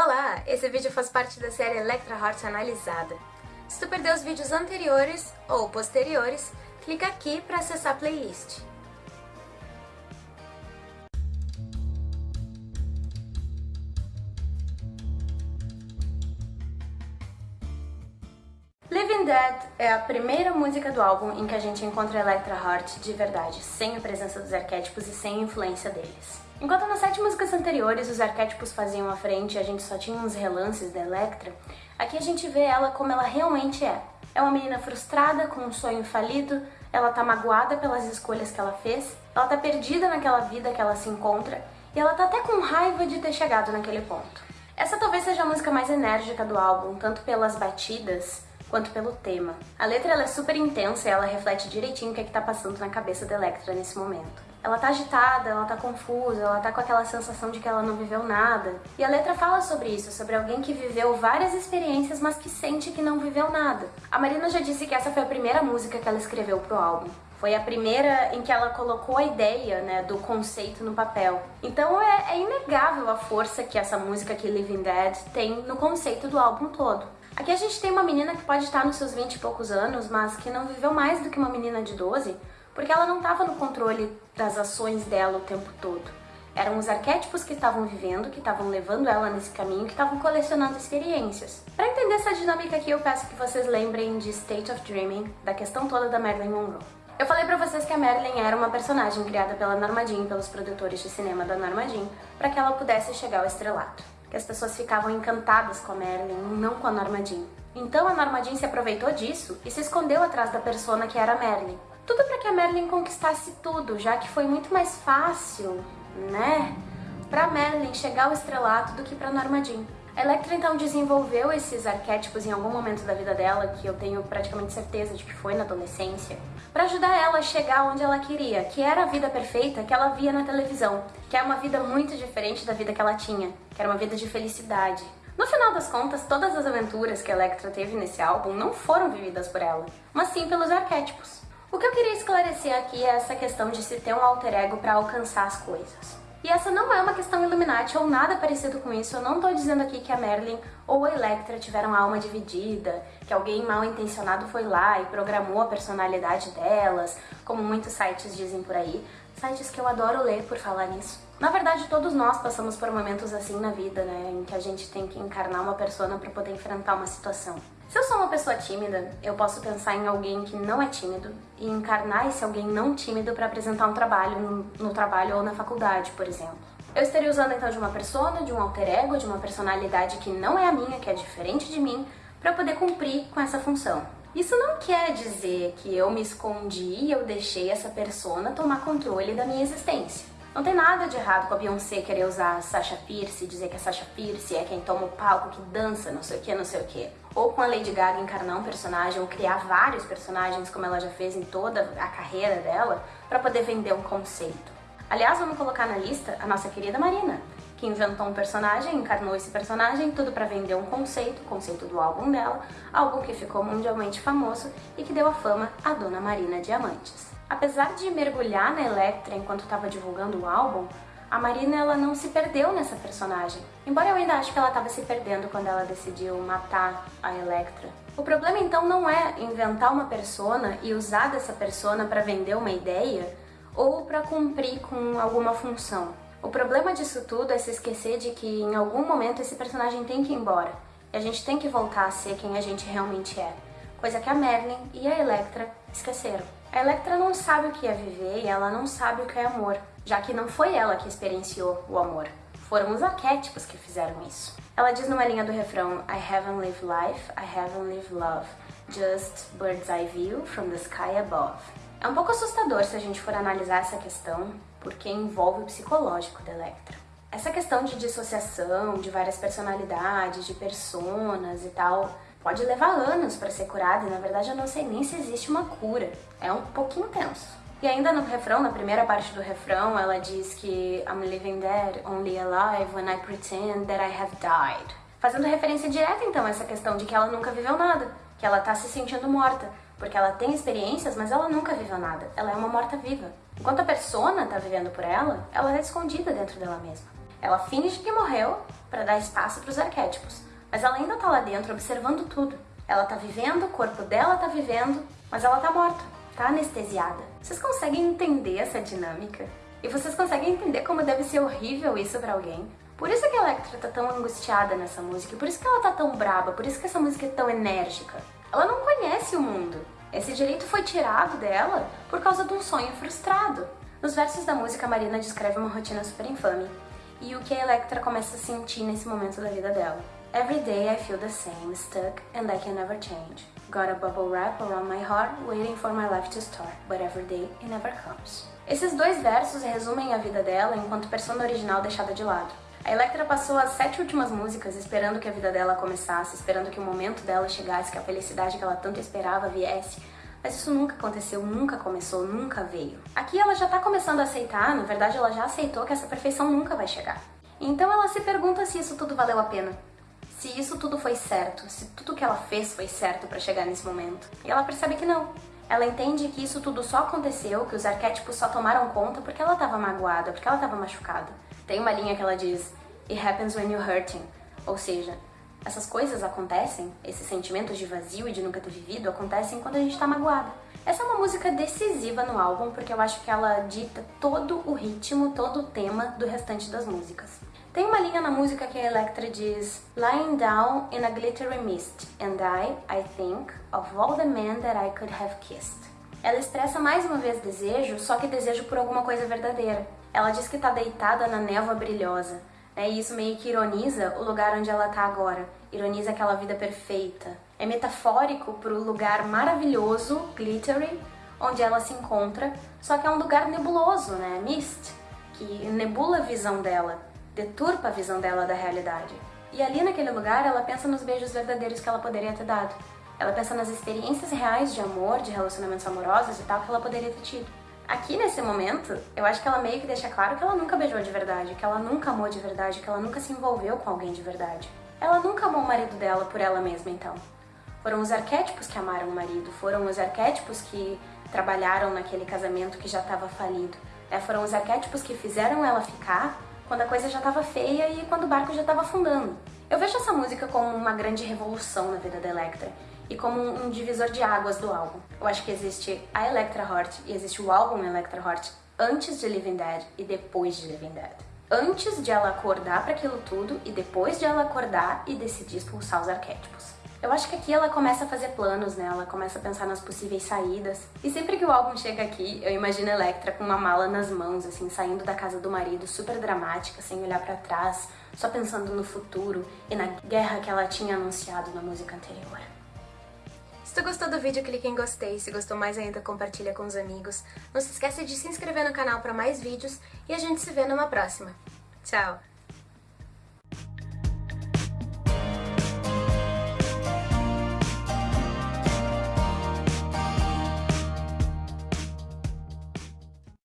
Olá! Esse vídeo faz parte da série Electra Heart Analisada. Se tu perdeu os vídeos anteriores ou posteriores, clica aqui para acessar a playlist. Living Dead é a primeira música do álbum em que a gente encontra Electra Heart de verdade, sem a presença dos arquétipos e sem a influência deles. Enquanto nas sete músicas anteriores os arquétipos faziam a frente e a gente só tinha uns relances da Electra, aqui a gente vê ela como ela realmente é. É uma menina frustrada, com um sonho falido, ela tá magoada pelas escolhas que ela fez, ela tá perdida naquela vida que ela se encontra, e ela tá até com raiva de ter chegado naquele ponto. Essa talvez seja a música mais enérgica do álbum, tanto pelas batidas, quanto pelo tema. A letra é super intensa e ela reflete direitinho o que é que tá passando na cabeça da Electra nesse momento. Ela tá agitada, ela tá confusa, ela tá com aquela sensação de que ela não viveu nada. E a letra fala sobre isso, sobre alguém que viveu várias experiências, mas que sente que não viveu nada. A Marina já disse que essa foi a primeira música que ela escreveu pro álbum. Foi a primeira em que ela colocou a ideia né, do conceito no papel. Então é, é inegável a força que essa música aqui, Living Dead, tem no conceito do álbum todo. Aqui a gente tem uma menina que pode estar nos seus 20 e poucos anos, mas que não viveu mais do que uma menina de 12, porque ela não estava no controle das ações dela o tempo todo. Eram os arquétipos que estavam vivendo, que estavam levando ela nesse caminho, que estavam colecionando experiências. Para entender essa dinâmica aqui, eu peço que vocês lembrem de State of Dreaming, da questão toda da Marilyn Monroe. Eu falei pra vocês que a Marilyn era uma personagem criada pela Norma Jean, pelos produtores de cinema da Norma Jean, para que ela pudesse chegar ao estrelato que as pessoas ficavam encantadas com a Marilyn, não com a Norma Jean. Então a Norma Jean se aproveitou disso e se escondeu atrás da persona que era a Marilyn. Tudo para que a Marilyn conquistasse tudo, já que foi muito mais fácil, né, pra Marilyn chegar ao estrelato do que pra Norma Jean. A Electra então desenvolveu esses arquétipos em algum momento da vida dela, que eu tenho praticamente certeza de que foi na adolescência, para ajudar ela a chegar onde ela queria, que era a vida perfeita que ela via na televisão, que é uma vida muito diferente da vida que ela tinha, que era uma vida de felicidade. Final das contas, todas as aventuras que a Electra teve nesse álbum não foram vividas por ela, mas sim pelos arquétipos. O que eu queria esclarecer aqui é essa questão de se ter um alter ego para alcançar as coisas. E essa não é uma questão Illuminati ou nada parecido com isso, eu não tô dizendo aqui que a Merlin ou a Electra tiveram alma dividida, que alguém mal intencionado foi lá e programou a personalidade delas, como muitos sites dizem por aí, sites que eu adoro ler por falar nisso. Na verdade, todos nós passamos por momentos assim na vida, né, em que a gente tem que encarnar uma persona para poder enfrentar uma situação. Se eu sou uma pessoa tímida, eu posso pensar em alguém que não é tímido e encarnar esse alguém não tímido para apresentar um trabalho no, no trabalho ou na faculdade, por exemplo. Eu estaria usando então de uma persona, de um alter ego, de uma personalidade que não é a minha, que é diferente de mim, para poder cumprir com essa função. Isso não quer dizer que eu me escondi e eu deixei essa persona tomar controle da minha existência. Não tem nada de errado com a Beyoncé querer usar a Sasha Pierce, dizer que a Sasha Pierce é quem toma o palco, que dança, não sei o que, não sei o que. Ou com a Lady Gaga encarnar um personagem, ou criar vários personagens, como ela já fez em toda a carreira dela, para poder vender um conceito. Aliás, vamos colocar na lista a nossa querida Marina, que inventou um personagem, encarnou esse personagem, tudo para vender um conceito, conceito do álbum dela, álbum que ficou mundialmente famoso e que deu a fama à Dona Marina Diamantes. Apesar de mergulhar na Electra enquanto estava divulgando o álbum, a Marina ela não se perdeu nessa personagem. Embora eu ainda acho que ela estava se perdendo quando ela decidiu matar a Electra. O problema então não é inventar uma persona e usar dessa persona para vender uma ideia ou para cumprir com alguma função. O problema disso tudo é se esquecer de que em algum momento esse personagem tem que ir embora. E a gente tem que voltar a ser quem a gente realmente é. Coisa que a Merlin e a Electra esqueceram. A Electra não sabe o que é viver e ela não sabe o que é amor, já que não foi ela que experienciou o amor. Foram os arquétipos que fizeram isso. Ela diz numa linha do refrão I haven't lived life, I haven't lived love, just bird's eye view from the sky above. É um pouco assustador se a gente for analisar essa questão, porque envolve o psicológico da Electra. Essa questão de dissociação, de várias personalidades, de personas e tal, pode levar anos para ser curada e na verdade eu não sei nem se existe uma cura. É um pouquinho tenso. E ainda no refrão, na primeira parte do refrão, ela diz que I'm living dead, only alive when I pretend that I have died. Fazendo referência direta então a essa questão de que ela nunca viveu nada, que ela tá se sentindo morta, porque ela tem experiências, mas ela nunca viveu nada. Ela é uma morta-viva. Enquanto a persona tá vivendo por ela, ela é escondida dentro dela mesma. Ela finge que morreu, para dar espaço para os arquétipos, mas ela ainda tá lá dentro observando tudo. Ela tá vivendo, o corpo dela tá vivendo, mas ela tá morta, tá anestesiada. Vocês conseguem entender essa dinâmica? E vocês conseguem entender como deve ser horrível isso para alguém? Por isso que a Electra tá tão angustiada nessa música, por isso que ela tá tão braba, por isso que essa música é tão enérgica. Ela não conhece o mundo. Esse direito foi tirado dela por causa de um sonho frustrado. Nos versos da música, Marina descreve uma rotina super infame e o que a Electra começa a sentir nesse momento da vida dela. Every day I feel the same, stuck and I can never change. Got a bubble wrap around my heart, waiting for my life to start, but every day it never comes. Esses dois versos resumem a vida dela enquanto persona original deixada de lado. A Electra passou as sete últimas músicas esperando que a vida dela começasse, esperando que o momento dela chegasse, que a felicidade que ela tanto esperava viesse, mas isso nunca aconteceu, nunca começou, nunca veio. Aqui ela já tá começando a aceitar, na verdade ela já aceitou que essa perfeição nunca vai chegar. Então ela se pergunta se isso tudo valeu a pena. Se isso tudo foi certo, se tudo que ela fez foi certo para chegar nesse momento. E ela percebe que não. Ela entende que isso tudo só aconteceu, que os arquétipos só tomaram conta porque ela estava magoada, porque ela estava machucada. Tem uma linha que ela diz: It happens when you're hurting. Ou seja, essas coisas acontecem, esses sentimentos de vazio e de nunca ter vivido acontecem quando a gente tá magoada. Essa é uma música decisiva no álbum porque eu acho que ela dita todo o ritmo, todo o tema do restante das músicas. Tem uma linha na música que a Electra diz Lying down in a glittery mist and I, I think, of all the men that I could have kissed. Ela expressa mais uma vez desejo, só que desejo por alguma coisa verdadeira. Ela diz que está deitada na névoa brilhosa, né? e isso meio que ironiza o lugar onde ela está agora, ironiza aquela vida perfeita. É metafórico para o lugar maravilhoso, glittery, onde ela se encontra, só que é um lugar nebuloso, né? Mist, que nebula a visão dela, deturpa a visão dela da realidade. E ali naquele lugar ela pensa nos beijos verdadeiros que ela poderia ter dado. Ela pensa nas experiências reais de amor, de relacionamentos amorosos e tal que ela poderia ter tido. Aqui nesse momento, eu acho que ela meio que deixa claro que ela nunca beijou de verdade, que ela nunca amou de verdade, que ela nunca se envolveu com alguém de verdade. Ela nunca amou o marido dela por ela mesma, então. Foram os arquétipos que amaram o marido, foram os arquétipos que trabalharam naquele casamento que já estava falido. Né? Foram os arquétipos que fizeram ela ficar quando a coisa já estava feia e quando o barco já estava afundando. Eu vejo essa música como uma grande revolução na vida da Electra e como um divisor de águas do álbum. Eu acho que existe a Electra Heart e existe o álbum Electra Heart antes de Living Dead e depois de Living Dead. Antes de ela acordar para aquilo tudo e depois de ela acordar e decidir expulsar os arquétipos. Eu acho que aqui ela começa a fazer planos, né? Ela começa a pensar nas possíveis saídas. E sempre que o álbum chega aqui, eu imagino Electra com uma mala nas mãos, assim, saindo da casa do marido, super dramática, sem olhar para trás, só pensando no futuro e na guerra que ela tinha anunciado na música anterior. Se tu gostou do vídeo, clique em gostei. Se gostou mais ainda, compartilha com os amigos. Não se esqueça de se inscrever no canal para mais vídeos e a gente se vê numa próxima. Tchau!